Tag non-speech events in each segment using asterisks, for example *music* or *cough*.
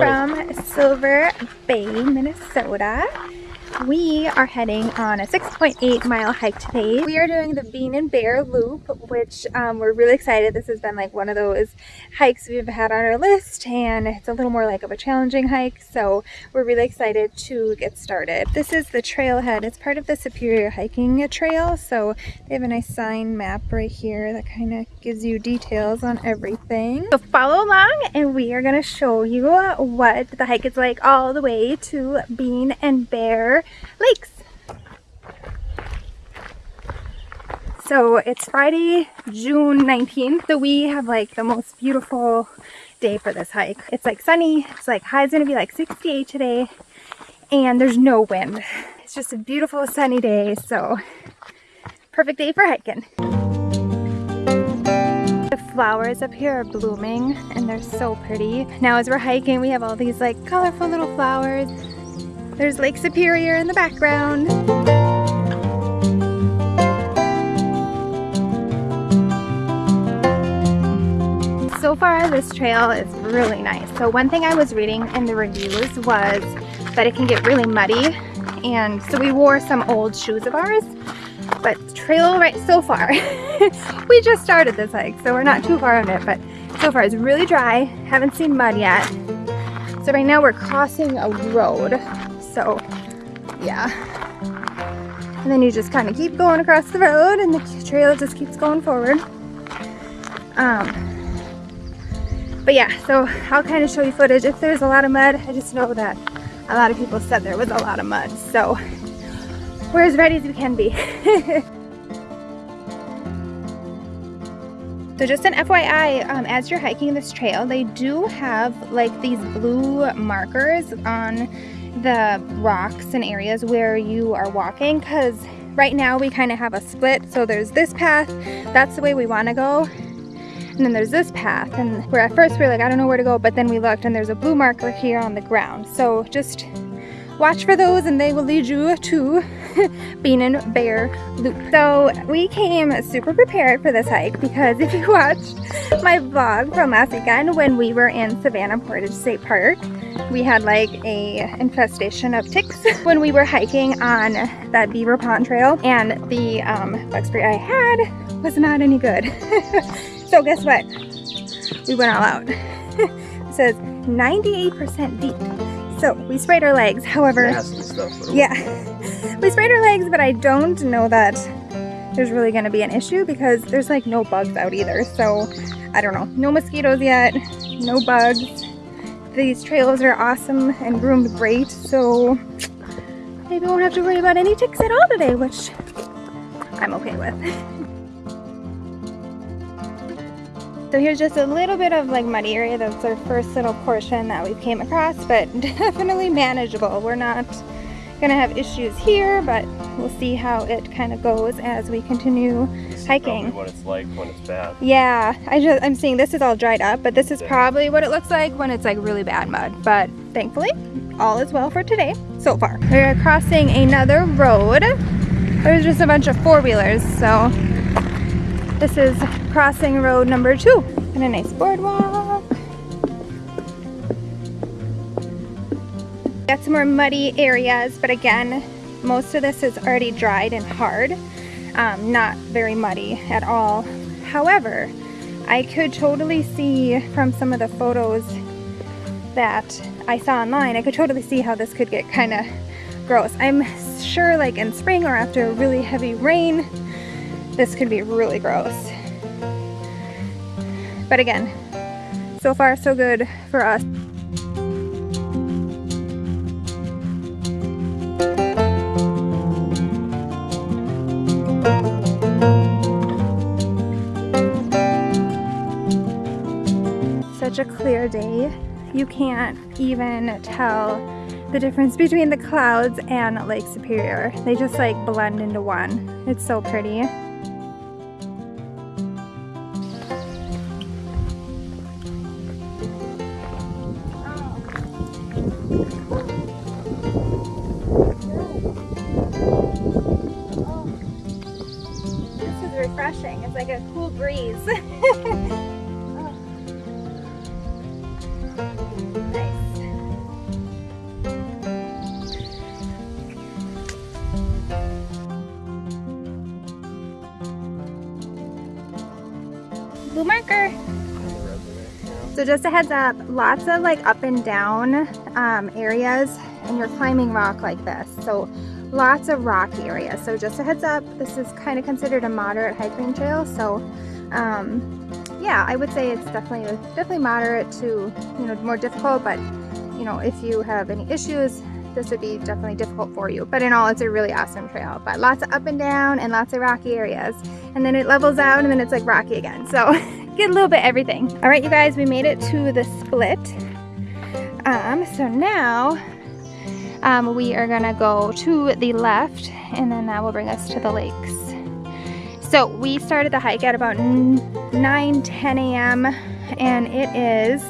from Silver Bay, Minnesota. We are heading on a 6.8 mile hike today. We are doing the Bean and Bear Loop, which um, we're really excited. This has been like one of those hikes we've had on our list and it's a little more like of a challenging hike. So we're really excited to get started. This is the trailhead. It's part of the Superior Hiking Trail. So they have a nice sign map right here that kind of gives you details on everything. So follow along and we are going to show you what the hike is like all the way to Bean and Bear lakes. So it's Friday, June 19th. So we have like the most beautiful day for this hike. It's like sunny. It's like high high's gonna be like 68 today and there's no wind. It's just a beautiful sunny day. So perfect day for hiking. The flowers up here are blooming and they're so pretty. Now as we're hiking, we have all these like colorful little flowers there's Lake Superior in the background. So far this trail is really nice. So one thing I was reading in the reviews was that it can get really muddy and so we wore some old shoes of ours but trail right so far *laughs* we just started this hike so we're not too far on it but so far it's really dry haven't seen mud yet so right now we're crossing a road so yeah. And then you just kind of keep going across the road and the trail just keeps going forward. Um, but yeah, so I'll kind of show you footage. If there's a lot of mud, I just know that a lot of people said there was a lot of mud. So we're as ready as we can be. *laughs* So just an FYI, um, as you're hiking this trail, they do have like these blue markers on the rocks and areas where you are walking because right now we kind of have a split. So there's this path, that's the way we want to go. And then there's this path and where at first we are like, I don't know where to go, but then we looked and there's a blue marker here on the ground. So just watch for those and they will lead you to *laughs* Bean and Bear Loop. So we came super prepared for this hike because if you *laughs* watched my vlog from last weekend when we were in Savannah Portage State Park, we had like a infestation of ticks when we were hiking on that Beaver Pond Trail and the um, bug spray I had was not any good. *laughs* so guess what? We went all out. *laughs* it says 98% DEET. So we sprayed our legs, however, yeah, *laughs* we sprayed our legs, but I don't know that there's really gonna be an issue because there's like no bugs out either. So I don't know, no mosquitoes yet, no bugs these trails are awesome and groomed great, so maybe we won't have to worry about any ticks at all today, which I'm okay with. *laughs* so here's just a little bit of like muddy area. That's our first little portion that we came across, but *laughs* definitely manageable. We're not gonna have issues here, but we'll see how it kind of goes as we continue hiking. what it's like when it's bad. Yeah, I just, I'm seeing this is all dried up, but this is probably what it looks like when it's like really bad mud. But thankfully, all is well for today so far. We're crossing another road. There's just a bunch of four-wheelers, so this is crossing road number two. And a nice boardwalk. Got some more muddy areas, but again, most of this is already dried and hard um, not very muddy at all. However, I could totally see from some of the photos that I saw online, I could totally see how this could get kind of gross. I'm sure like in spring or after a really heavy rain, this could be really gross. But again, so far so good for us. Such a clear day. You can't even tell the difference between the clouds and Lake Superior. They just like blend into one. It's so pretty. This is refreshing. It's like a cool breeze. *laughs* just a heads up, lots of like up and down um, areas and you're climbing rock like this. So lots of rock areas. So just a heads up, this is kind of considered a moderate hiking trail. So um, yeah, I would say it's definitely definitely moderate to you know more difficult. But you know if you have any issues, this would be definitely difficult for you. But in all, it's a really awesome trail. But lots of up and down and lots of rocky areas. And then it levels out and then it's like rocky again. So *laughs* get a little bit everything. All right, you guys, we made it to the split. Um, so now um, we are gonna go to the left and then that will bring us to the lakes. So we started the hike at about 9, 10 a.m. and it is,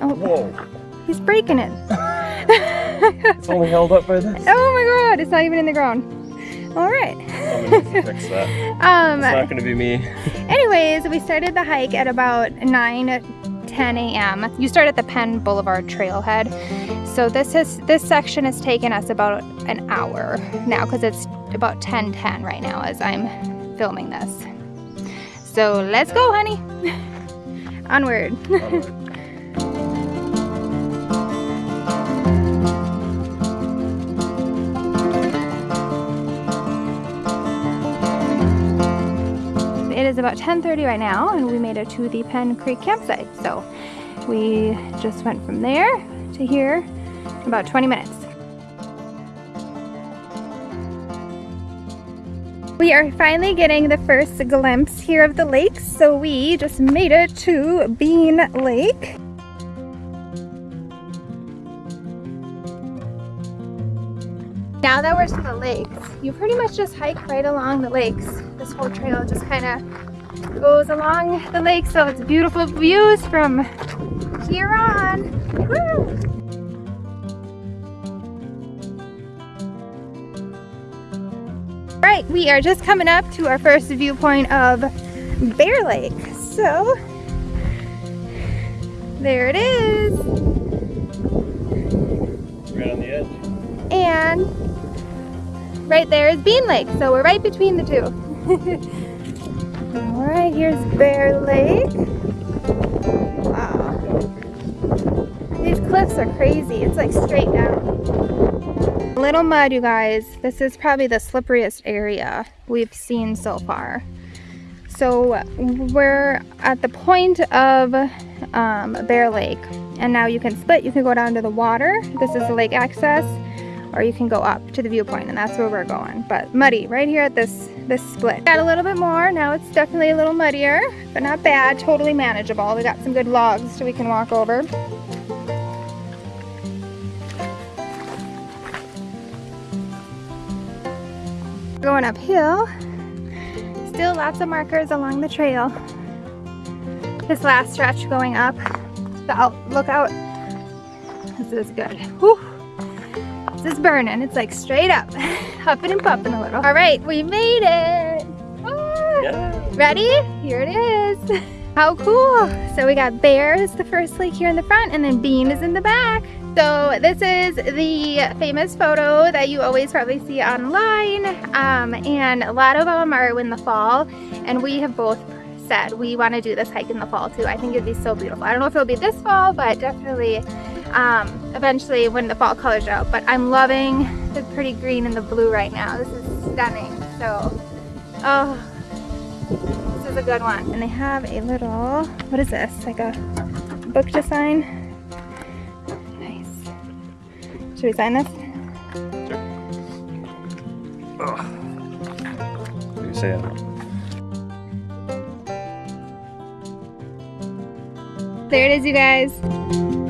oh, Whoa. he's breaking it. *laughs* it's only held up by this. Oh my god, it's not even in the ground. All right. fix that. *laughs* Um, it's not going to be me. anyways, we started the hike at about 9, 10 a.m. You start at the Penn Boulevard trailhead. So this is this section has taken us about an hour now because it's about 10:10 right now as I'm filming this. So let's go, honey. *laughs* Onward. Onward. Is about 10.30 right now and we made it to the Penn Creek campsite. So we just went from there to here about 20 minutes. We are finally getting the first glimpse here of the lake. So we just made it to Bean Lake. Now that we're to the lakes, you pretty much just hike right along the lakes. This whole trail just kind of goes along the lake, so it's beautiful views from here on. Woo! Right, we are just coming up to our first viewpoint of Bear Lake. So, there it is. Right on the edge. And right there is Bean Lake. So we're right between the two. All right, here's Bear Lake. Wow. These cliffs are crazy. It's like straight down. A little mud, you guys. This is probably the slipperiest area we've seen so far. So we're at the point of um, Bear Lake and now you can split. You can go down to the water. This is the lake access or you can go up to the viewpoint and that's where we're going. But muddy right here at this, this split. Got a little bit more, now it's definitely a little muddier, but not bad, totally manageable. We got some good logs so we can walk over. Going uphill, still lots of markers along the trail. This last stretch going up, the out, look out, this is good. Whew is burning. It's like straight up, *laughs* huffing and puffing a little. All right, we made it. Ah. Yeah. Ready? Here it is. *laughs* How cool. So we got Bear is the first lake here in the front and then Bean is in the back. So this is the famous photo that you always probably see online. Um, and a lot of them are in the fall and we have both said we want to do this hike in the fall too. I think it'd be so beautiful. I don't know if it'll be this fall, but definitely um, eventually when the fall colors are out. But I'm loving the pretty green and the blue right now. This is stunning. So, oh, this is a good one. And they have a little, what is this? Like a book to sign? Nice. Should we sign this? Sure. Oh. You say it. There it is, you guys.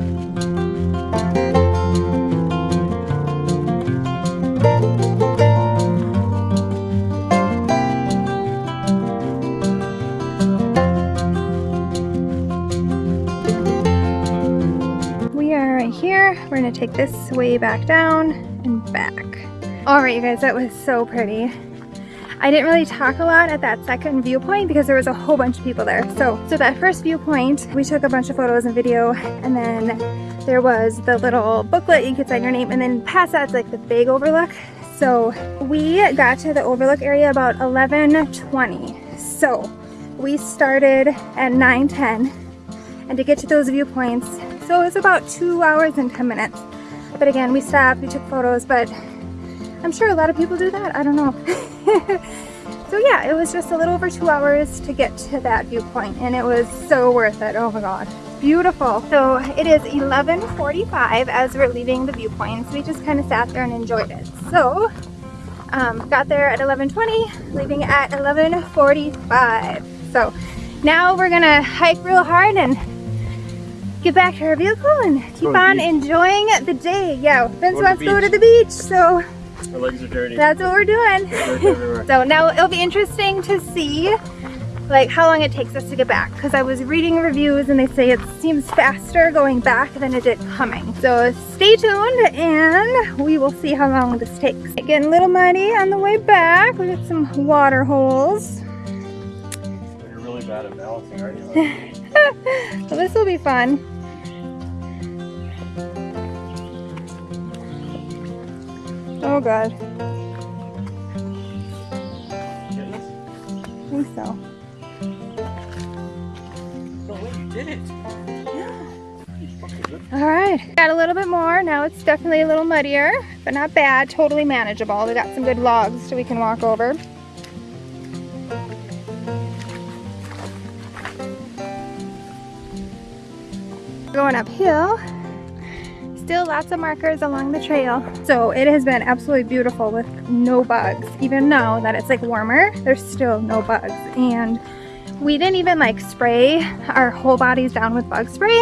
We're gonna take this way back down and back. All right, you guys, that was so pretty. I didn't really talk a lot at that second viewpoint because there was a whole bunch of people there. So, so that first viewpoint, we took a bunch of photos and video and then there was the little booklet you could sign your name and then past that's like the big overlook. So we got to the overlook area about 11.20. So we started at 9:10, and to get to those viewpoints, so it was about two hours and 10 minutes. But again, we stopped, we took photos, but I'm sure a lot of people do that. I don't know. *laughs* so yeah, it was just a little over two hours to get to that viewpoint and it was so worth it. Oh my God, beautiful. So it is 11.45 as we're leaving the viewpoints. We just kind of sat there and enjoyed it. So um, got there at 11.20, leaving at 11.45. So now we're gonna hike real hard and get back to our vehicle and keep on enjoying the day. Yeah, Vince wants to go to the beach, so my legs are dirty. That's what we're doing. *laughs* so now it'll be interesting to see like how long it takes us to get back because I was reading reviews and they say it seems faster going back than it did coming. So stay tuned and we will see how long this takes. Getting a little muddy on the way back. We got some water holes. You're really bad at balancing, aren't you? *laughs* well, this will be fun. Oh god. I think so. you did it. Alright, got a little bit more. Now it's definitely a little muddier, but not bad. Totally manageable. We got some good logs so we can walk over. Going uphill, still lots of markers along the trail. So it has been absolutely beautiful with no bugs. Even now that it's like warmer, there's still no bugs. And we didn't even like spray our whole bodies down with bug spray.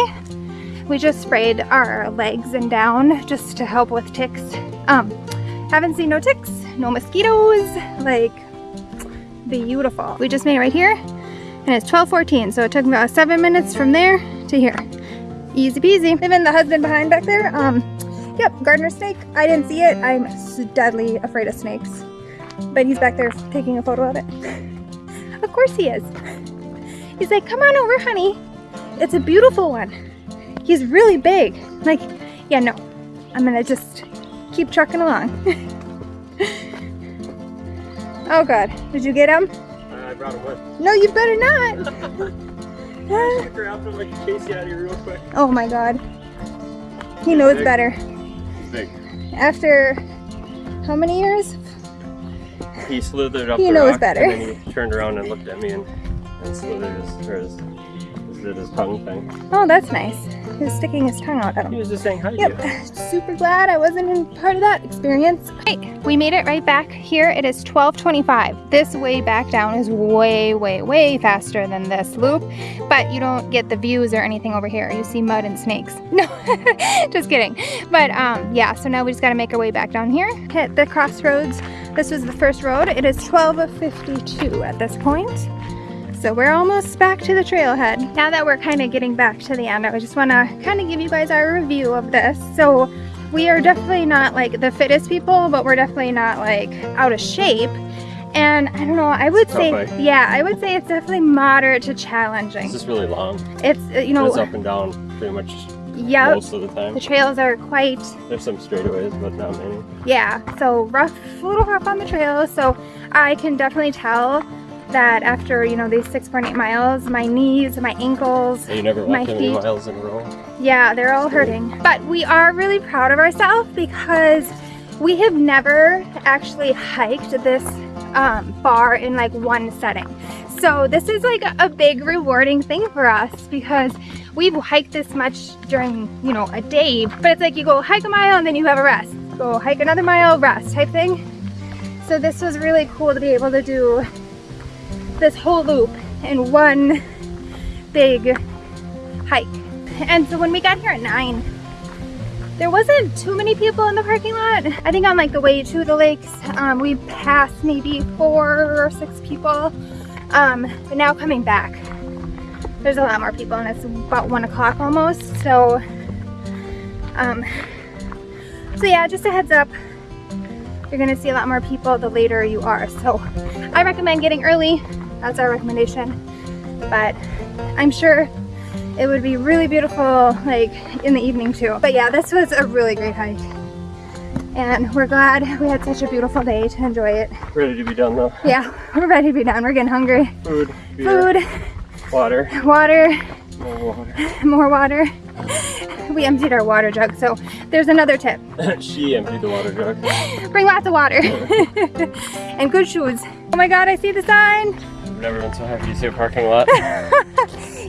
We just sprayed our legs and down just to help with ticks. Um, haven't seen no ticks, no mosquitoes, like beautiful. We just made it right here and it's 12.14 so it took about seven minutes from there to here. Easy peasy. Even the husband behind back there, um, yep, gardener snake. I didn't see it. I'm deadly afraid of snakes. But he's back there taking a photo of it. *laughs* of course he is. He's like, come on over, honey. It's a beautiful one. He's really big. Like, yeah, no. I'm gonna just keep trucking along. *laughs* oh God, did you get him? I brought him with. No, you better not. *laughs* Oh my god. He knows big. better. Big. After how many years? He slithered up he knows better. and then he turned around and looked at me and, and slithered his, his did his tongue thing. Oh, that's nice. He was sticking his tongue out at him. He was just saying hi yep. *laughs* Super glad I wasn't in part of that experience. Right, we made it right back here. It is 12.25. This way back down is way, way, way faster than this loop, but you don't get the views or anything over here. You see mud and snakes. *laughs* No, *laughs* just kidding. But um, yeah, so now we just gotta make our way back down here. Hit the crossroads. This was the first road. It is 12.52 at this point. So we're almost back to the trailhead. Now that we're kind of getting back to the end, I just want to kind of give you guys our review of this. So we are definitely not like the fittest people, but we're definitely not like out of shape. And I don't know, I would say, yeah, I would say it's definitely moderate to challenging. It's just really long. It's, uh, you know. It's up and down pretty much yep. most of the time. The trails are quite... There's some straightaways, but not many. Yeah, so rough, a little rough on the trails. So I can definitely tell that after, you know, these 6.8 miles, my knees, my ankles, you never my feet, miles in a row? Yeah, they're all hurting. But we are really proud of ourselves because we have never actually hiked this um, far in like one setting. So this is like a, a big rewarding thing for us because we've hiked this much during, you know, a day, but it's like you go hike a mile and then you have a rest. Go hike another mile, rest type thing. So this was really cool to be able to do this whole loop in one big hike. And so when we got here at 9, there wasn't too many people in the parking lot. I think on like the way to the lakes, um, we passed maybe four or six people. Um, but now coming back, there's a lot more people and it's about one o'clock almost. So, um, so yeah, just a heads up, you're gonna see a lot more people the later you are. So I recommend getting early that's our recommendation. But I'm sure it would be really beautiful like in the evening too. But yeah, this was a really great hike. And we're glad we had such a beautiful day to enjoy it. Ready to be done though. Yeah, we're ready to be done. We're getting hungry. Food, beer, Food, water, water, more water. *laughs* more water. We emptied our water jug, so there's another tip. *laughs* she emptied the water jug. Bring lots of water. *laughs* and good shoes. Oh my god, I see the sign. I've never been so happy to see a parking lot. *laughs*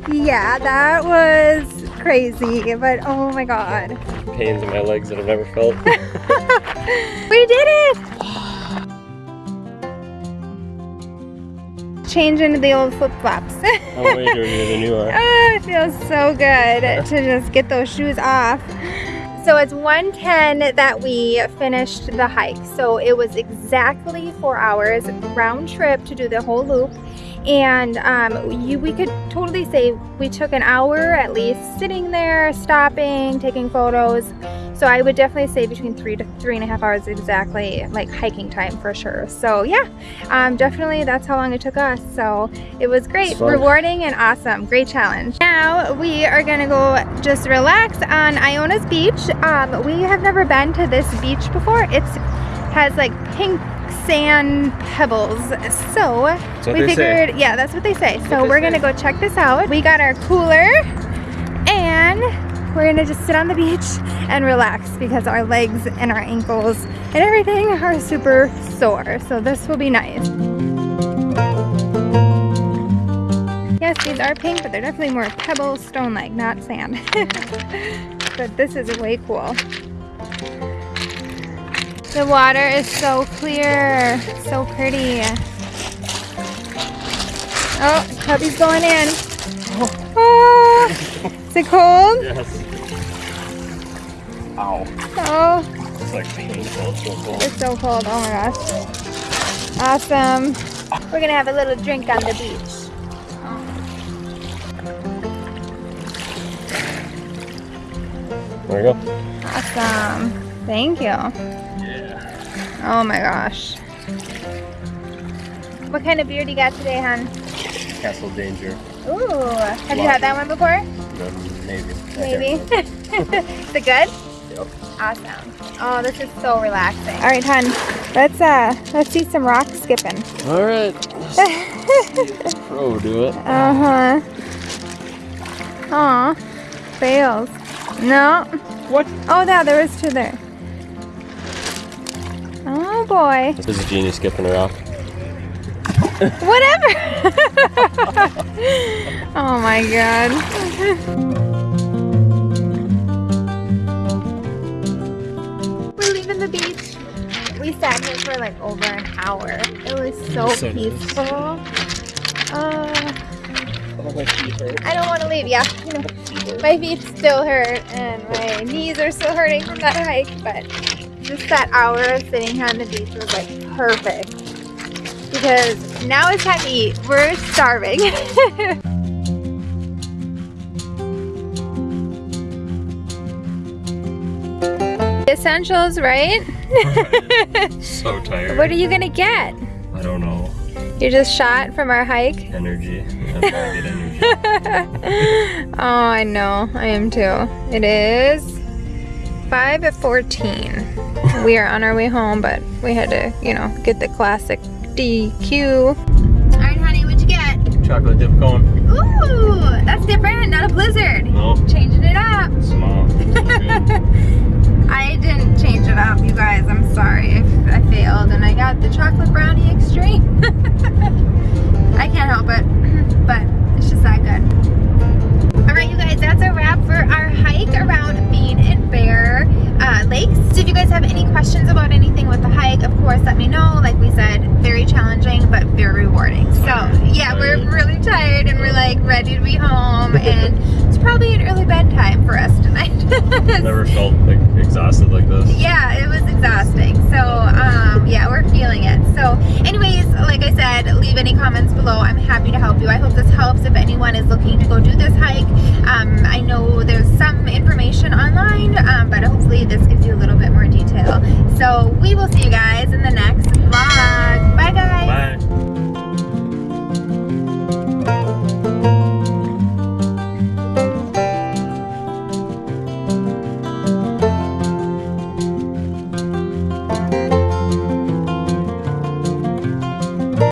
Yeah, that was crazy, but oh my god. Pains in my legs that I've never felt. *laughs* We did it! Change into the old flip-flops. I'm way dirtier than you are. Oh, it feels so good *laughs* to just get those shoes off. So it's 110 that we finished the hike. So it was exactly four hours round trip to do the whole loop. And um, you, we could totally say we took an hour at least sitting there, stopping, taking photos. So I would definitely say between three to three and a half hours exactly, like hiking time for sure. So yeah, um, definitely that's how long it took us. So it was great, rewarding and awesome. Great challenge. Now we are gonna go just relax on Iona's beach. Um, we have never been to this beach before. It's has like pink sand pebbles. So we they say. figured, yeah, that's what they say. So they we're say. gonna go check this out. We got our cooler and we're gonna just sit on the beach and relax because our legs and our ankles and everything are super sore. So this will be nice. Yes, these are pink, but they're definitely more pebble stone-like, not sand. *laughs* but this is way cool. The water is so clear, so pretty. Oh, Cubby's going in. Oh, *laughs* is it cold? Yes. Ow. Oh, It's like painful. It's so cold. it's so cold. Oh my gosh. Awesome. We're gonna have a little drink on the beach. There you go. Awesome. Thank you. Yeah. Oh my gosh. What kind of beer do you got today, hon? Castle Danger. Ooh, have you had that one before? Maybe. Maybe. can't *laughs* is it good? Yep. Awesome. Oh, this is so relaxing. All right, hon. Let's uh, let's see some rock skipping. All right. *laughs* Pro do it. Uh huh. Aw, fails. No. What? Oh, yeah, there was two there. Oh boy. This is a genius skipping a rock. Whatever. *laughs* oh my god. *laughs* We're leaving the beach. We sat here for like over an hour. It was so, So nice. peaceful. Uh, Oh, my feet hurt. I don't want to leave. Yeah, you know, my feet still hurt and my knees are still hurting from that hike. But just that hour of sitting here on the beach was like perfect because now it's time to eat. We're starving. *laughs* Essentials, right? *laughs* So tired. What are you gonna get? I don't know. You're just shot from our hike. Energy. *laughs* I'm to get energy. oh, I know. I am too. It is 5 at 14. We are on our way home, but we had to, you know, get the classic DQ. All right, honey, what'd you get? Chocolate dip cone. Ooh, that's different. Not a blizzard. No. Changing it up. Small. *laughs* I didn't change it up, you guys. I'm sorry if I failed. And I got the chocolate brownie extreme. *laughs* I can't help it, *clears throat* but it's just that good. All right, you guys, that's a wrap for our hike around Bean and Bear uh, Lakes. So if you guys have any questions about anything with the hike, of course, let me know. Like we said, very challenging, but very rewarding. So yeah, we're really tired and we're like ready to be home. *laughs* And it's probably an early bedtime for us tonight. *laughs* i never felt like exhausted like this. Yeah, it was exhausting. So um, yeah, we're feeling it. So anyways, like I said, leave any comments below. I'm happy to help you. I hope this helps if anyone is looking to go do this hike. Um, I know there's some information online, um, but hopefully this gives you a little bit more detail. So we will see you guys in the next vlog. Bye guys. Bye.